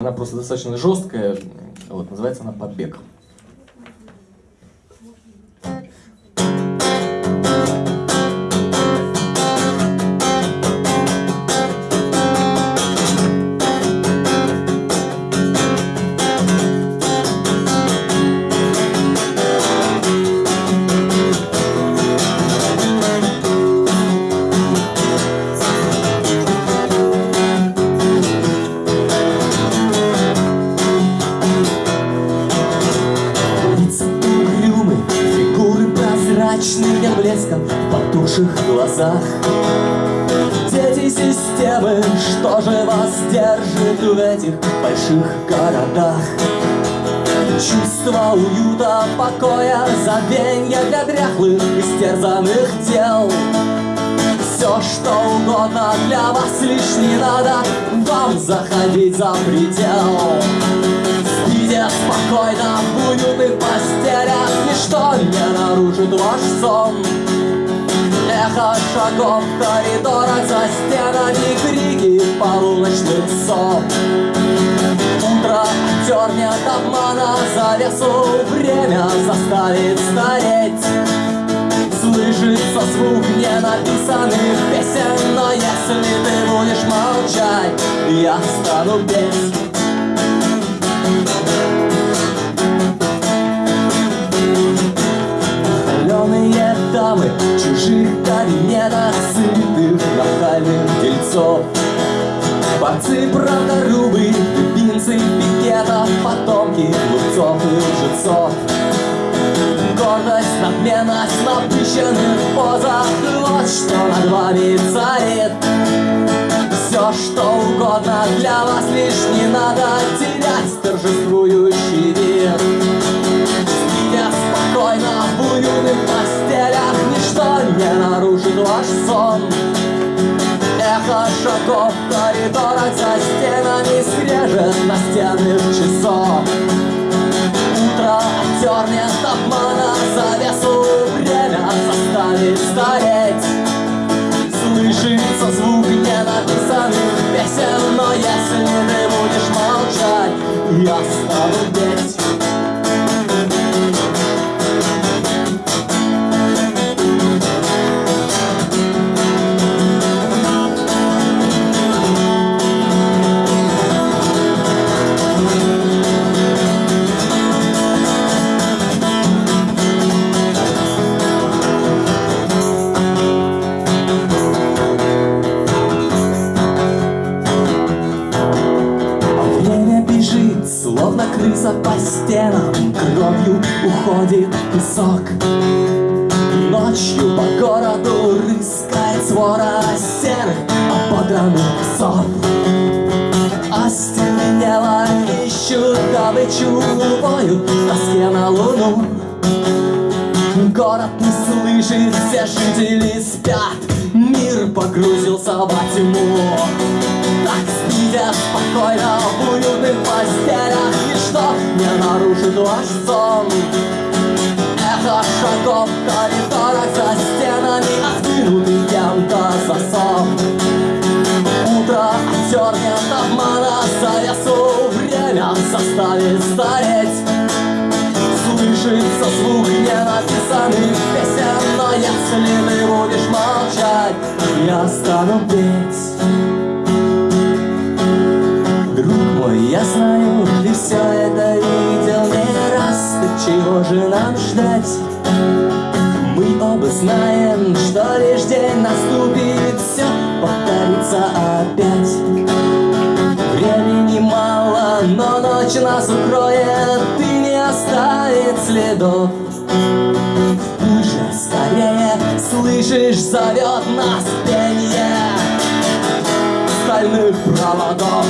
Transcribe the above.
Она просто достаточно жесткая, вот, называется она «Побег». Прозрачные блеском в потухших глазах. Дети системы, что же вас держит в этих больших городах? Чувство уюта, покоя, забвенья для дряхлых, истерзанных тел. Все, что угодно для вас лишь не надо вам заходить за предел. Спите спокойно в уютных постелях Ничто не нарушит ваш сон. Эхо шагов в коридорах за стенами Крики полуночных сов. Утро оттернет обмана завесу Время заставит стареть. Слышится звук ненаписанных песен Но если ты будешь молчать Я стану петь В чужих кабинетах Сытых нахальных дельцов. Борцы правдорубы, любимцы пикетов Потомки лупцов и лжецов. Гордость, надменность в напыщенных позах. Вот что над вами царит. Все, что угодно для вас лишь не надо терять нарушит ваш сон Эхо шагов в коридорах за стенами Скрежет настенных часов. Утро оттернет обмана завесу Время заставит стареть. Слышится звук ненаписанных песен Но если ты будешь молчать Я стану петь крыса по стенам Кровью уходит песок. Ночью по городу рыскает свора серых ободранных псов Остервенело ищут добычу Воют в тоске на луну. Город не слышит, все жители спят Мир погрузился во тьму. Так спите спокойно в уютных постелях Ничто не нарушит ваш сон. Эхо шагов в коридорах за стенами Откинутый кем-то засов. Утро оттернет обмана завесу Время заставит стареть. Слышится звук ненаписанных песен Но если ты будешь молчать Я стану петь. Друг мой, я знаю, ждать? Мы оба знаем, что лишь день наступит Все повторится опять. Времени мало, но ночь нас укроет И не оставит следов. Уже скорее, слышишь, зовет нас пение Стальных проводов